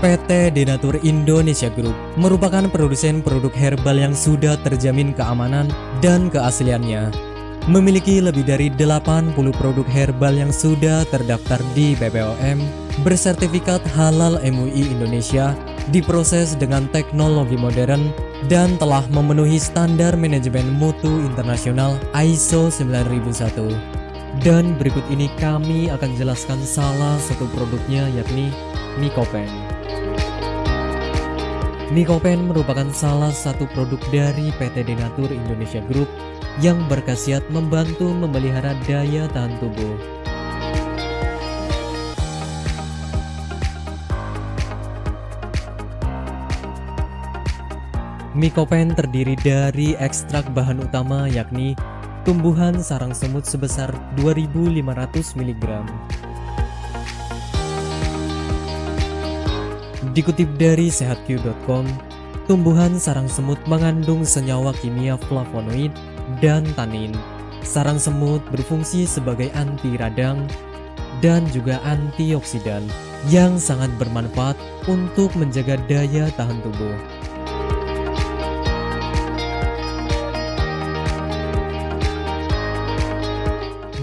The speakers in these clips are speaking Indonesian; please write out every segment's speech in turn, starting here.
PT Denatur Indonesia Group merupakan produsen produk herbal yang sudah terjamin keamanan dan keasliannya. Memiliki lebih dari 80 produk herbal yang sudah terdaftar di BPOM, bersertifikat halal MUI Indonesia, diproses dengan teknologi modern, dan telah memenuhi standar manajemen mutu internasional ISO 9001. Dan berikut ini kami akan jelaskan salah satu produknya yakni Mycopen. Mycopen merupakan salah satu produk dari PT Denatur Indonesia Group yang berkhasiat membantu memelihara daya tahan tubuh. Mycopen terdiri dari ekstrak bahan utama yakni tumbuhan sarang semut sebesar 2500 mg Dikutip dari sehatq.com, tumbuhan sarang semut mengandung senyawa kimia flavonoid dan tanin. Sarang semut berfungsi sebagai anti radang dan juga antioksidan yang sangat bermanfaat untuk menjaga daya tahan tubuh.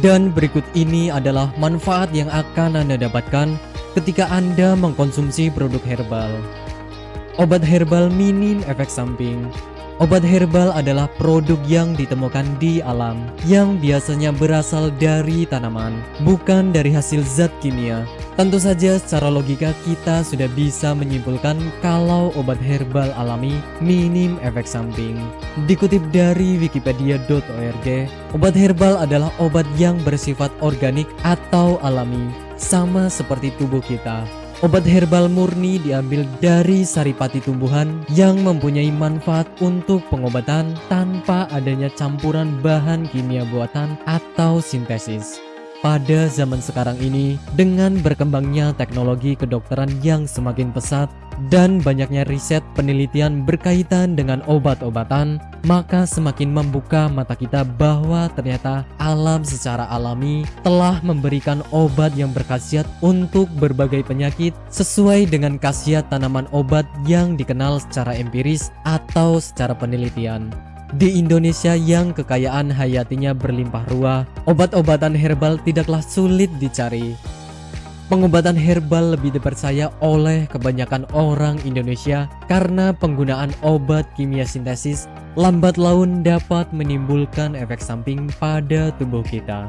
Dan berikut ini adalah manfaat yang akan Anda dapatkan ketika Anda mengkonsumsi produk herbal. Obat herbal minim efek samping. Obat herbal adalah produk yang ditemukan di alam yang biasanya berasal dari tanaman, bukan dari hasil zat kimia. Tentu saja secara logika kita sudah bisa menyimpulkan kalau obat herbal alami minim efek samping. Dikutip dari wikipedia.org, obat herbal adalah obat yang bersifat organik atau alami sama seperti tubuh kita. Obat herbal murni diambil dari saripati tumbuhan yang mempunyai manfaat untuk pengobatan tanpa adanya campuran bahan kimia buatan atau sintesis. Pada zaman sekarang ini, dengan berkembangnya teknologi kedokteran yang semakin pesat dan banyaknya riset penelitian berkaitan dengan obat-obatan, maka semakin membuka mata kita bahwa ternyata alam secara alami telah memberikan obat yang berkhasiat untuk berbagai penyakit sesuai dengan khasiat tanaman obat yang dikenal secara empiris atau secara penelitian. Di Indonesia yang kekayaan hayatinya berlimpah ruah, obat-obatan herbal tidaklah sulit dicari. Pengobatan herbal lebih dipercaya oleh kebanyakan orang Indonesia karena penggunaan obat kimia sintesis lambat laun dapat menimbulkan efek samping pada tubuh kita.